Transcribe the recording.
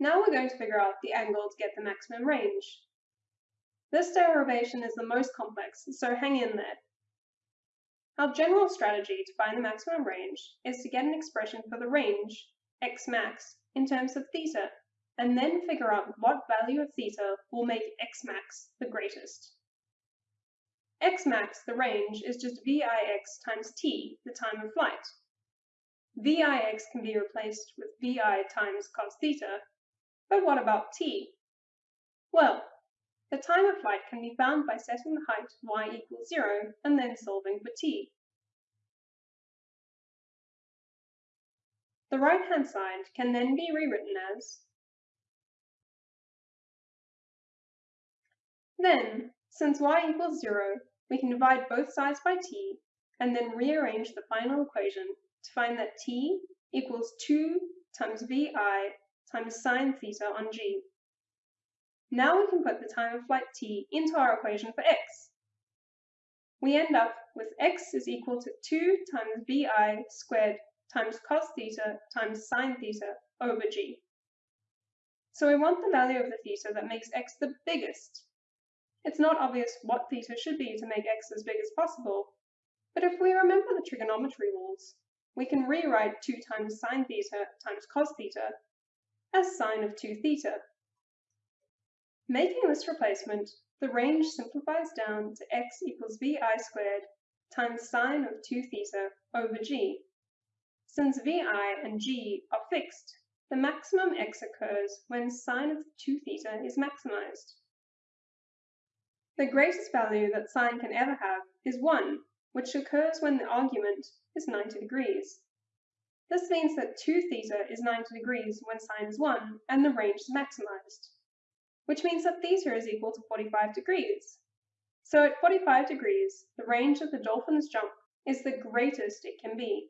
Now we're going to figure out the angle to get the maximum range. This derivation is the most complex, so hang in there. Our general strategy to find the maximum range is to get an expression for the range, x max, in terms of theta, and then figure out what value of theta will make x max the greatest. x max, the range, is just vix times t, the time of flight. vix can be replaced with vi times cos theta, but what about t? Well, the time of flight can be found by setting the height y equals 0 and then solving for t. The right-hand side can then be rewritten as Then, since y equals 0, we can divide both sides by t and then rearrange the final equation to find that t equals 2 times vi times sine theta on g. Now we can put the time of flight t into our equation for x. We end up with x is equal to 2 times vi squared times cos theta times sine theta over g. So we want the value of the theta that makes x the biggest. It's not obvious what theta should be to make x as big as possible, but if we remember the trigonometry rules, we can rewrite 2 times sine theta times cos theta as sine of 2 theta. Making this replacement, the range simplifies down to x equals vi squared times sine of 2 theta over g. Since vi and g are fixed, the maximum x occurs when sine of 2 theta is maximized. The greatest value that sine can ever have is 1, which occurs when the argument is 90 degrees. This means that 2 theta is 90 degrees when sine is 1 and the range is maximized, which means that theta is equal to 45 degrees. So at 45 degrees, the range of the dolphin's jump is the greatest it can be.